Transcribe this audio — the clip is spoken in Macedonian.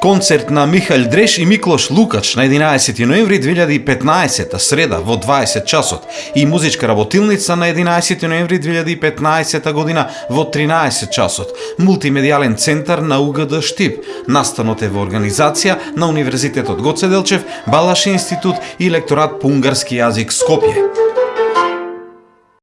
Концерт на Михаил Дреш и Миклош Лукач на 11 ноември 2015 среда во 20 часот и музичка работилница на 11 ноември 2015 година во 13 часот. Мултимедијален центар на УГД Штип. Настанот е во организација на Универзитетот Гоце Делчев, Балаш институт и лекторат по унгарски јазик Скопје.